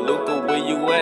Look Luca, where you at?